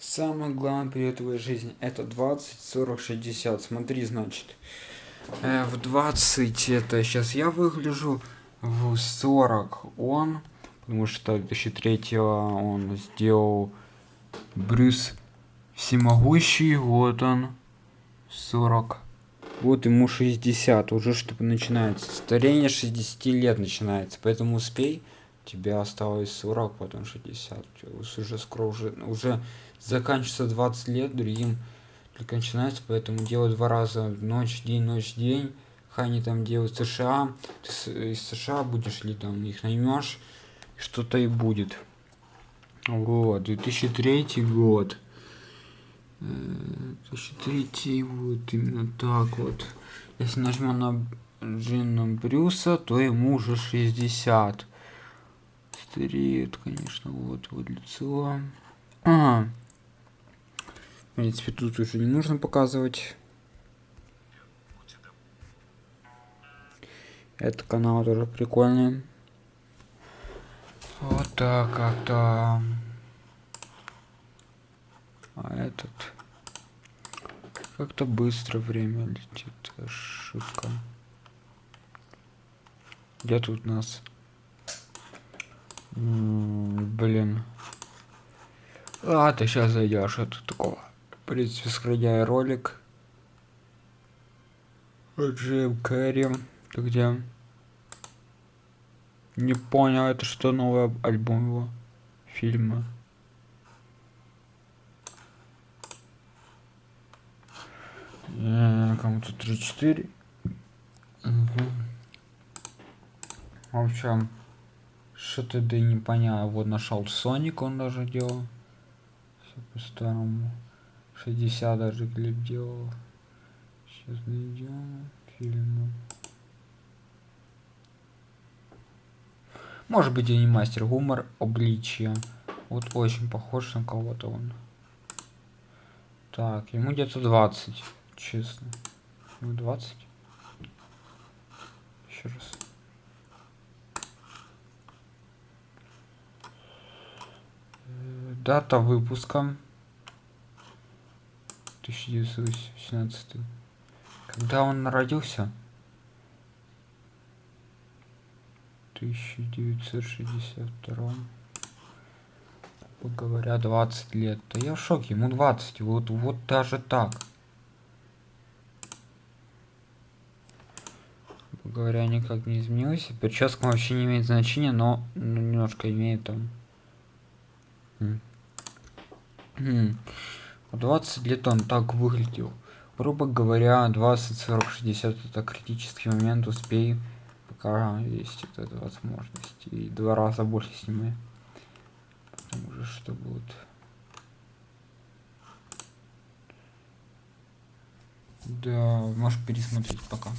Самый главный период твоей жизни это 20, 40, 60. Смотри, значит. Э, в 20 это сейчас я выгляжу, в 40 он, потому что 2003 он сделал Брюс Всемогущий, вот он, 40. Вот ему 60, уже чтобы начинается. Старение 60 лет начинается, поэтому успей. Тебя осталось 40, потом 60. Уже скоро уже, уже заканчивается 20 лет, другим только начинается, поэтому делаю два раза ночь, день, ночь, день. Хай они там делают США. Ты из США будешь ли там их наймешь, что-то и будет. Вот, 2003 год. 2003 вот именно так вот. Если нажмем на Джина Брюса, то ему уже 60. Стареет, конечно, вот, вот лицо. А, в принципе, тут уже не нужно показывать. Это канал тоже прикольный. Вот так как-то. А этот... Как-то быстро время летит. Ошибка. Где тут нас? Блин. А, ты сейчас зайдешь. Это такого. В принципе, сохраняя ролик. Джим Керри. Ты где? Не понял, это что новый альбом его? Фильма. Кому-то 3-4. Угу. В общем, что-то да не понял. Вот нашел Соник, он даже делал. Все по-старому. 60 даже клип делал. Сейчас найдем фильмы. Может быть, и не мастер гумор, обличие. Вот очень похож на кого-то он. Так, ему где-то 20, честно. Ему 20. Еще раз. Дата выпуска. 1918. Когда он родился? 1962 говоря 20 лет. Да я в шоке ему 20 вот вот даже так. Говоря никак не изменилось. Прическа вообще не имеет значения но ну, немножко имеет там 20 лет он так выглядел. Грубо говоря 20 40 60 это критический момент успей пока есть эта возможность. И два раза больше снимаю потому же что будет. Да можешь пересмотреть пока